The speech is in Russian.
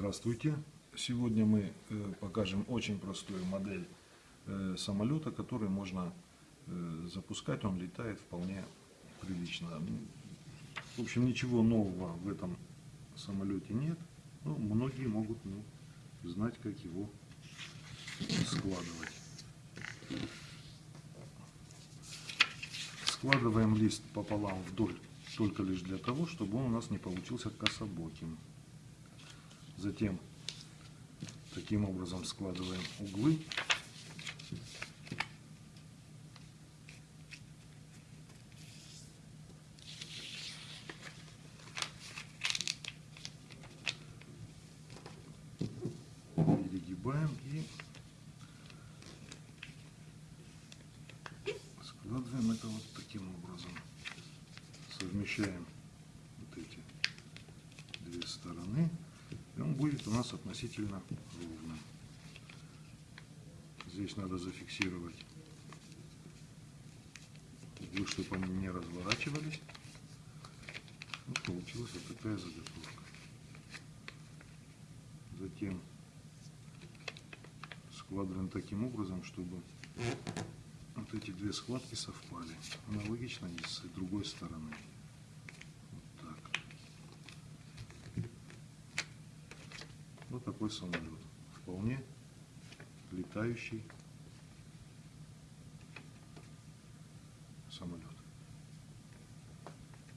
Здравствуйте! Сегодня мы э, покажем очень простую модель э, самолета, который можно э, запускать. Он летает вполне прилично. В общем, ничего нового в этом самолете нет. Но многие могут ну, знать, как его складывать. Складываем лист пополам вдоль только лишь для того, чтобы он у нас не получился кособоким. Затем таким образом складываем углы. Перегибаем и складываем это вот таким образом. Совмещаем вот эти две стороны будет у нас относительно ровным. Здесь надо зафиксировать чтобы они не разворачивались. Вот получилась вот такая заготовка. Затем складываем таким образом, чтобы вот эти две складки совпали. Аналогично и с другой стороны. Вот такой самолет. Вполне летающий самолет.